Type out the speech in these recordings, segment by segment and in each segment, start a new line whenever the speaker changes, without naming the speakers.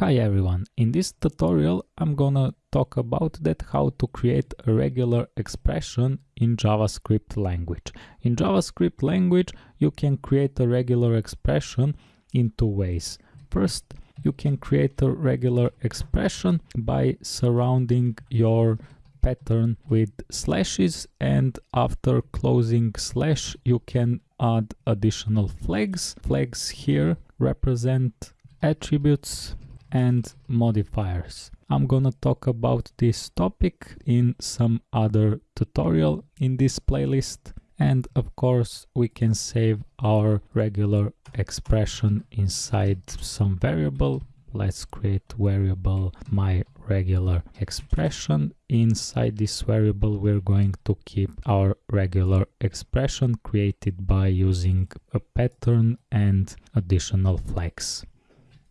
Hi everyone, in this tutorial I'm gonna talk about that how to create a regular expression in JavaScript language. In JavaScript language you can create a regular expression in two ways. First, you can create a regular expression by surrounding your pattern with slashes and after closing slash you can add additional flags. Flags here represent attributes and modifiers. I'm gonna talk about this topic in some other tutorial in this playlist and of course we can save our regular expression inside some variable. Let's create variable my regular expression. Inside this variable we're going to keep our regular expression created by using a pattern and additional flags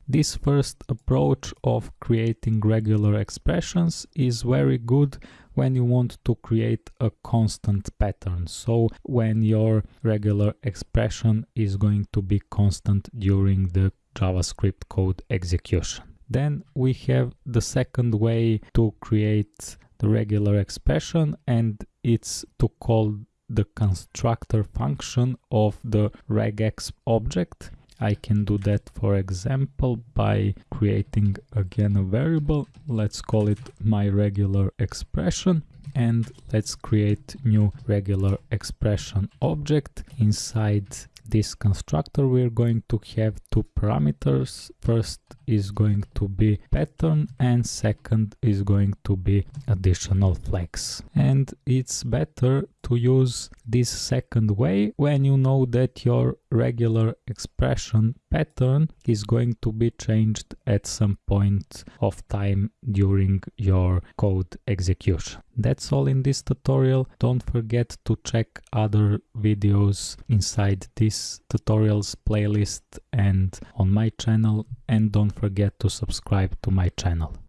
this first approach of creating regular expressions is very good when you want to create a constant pattern. So when your regular expression is going to be constant during the JavaScript code execution. Then we have the second way to create the regular expression and it's to call the constructor function of the regex object I can do that for example by creating again a variable. Let's call it my regular expression and let's create new regular expression object. Inside this constructor we're going to have two parameters. First is going to be pattern and second is going to be additional flags. And it's better to use this second way when you know that your regular expression pattern is going to be changed at some point of time during your code execution. That's all in this tutorial. Don't forget to check other videos inside this tutorials playlist and on my channel and don't forget to subscribe to my channel.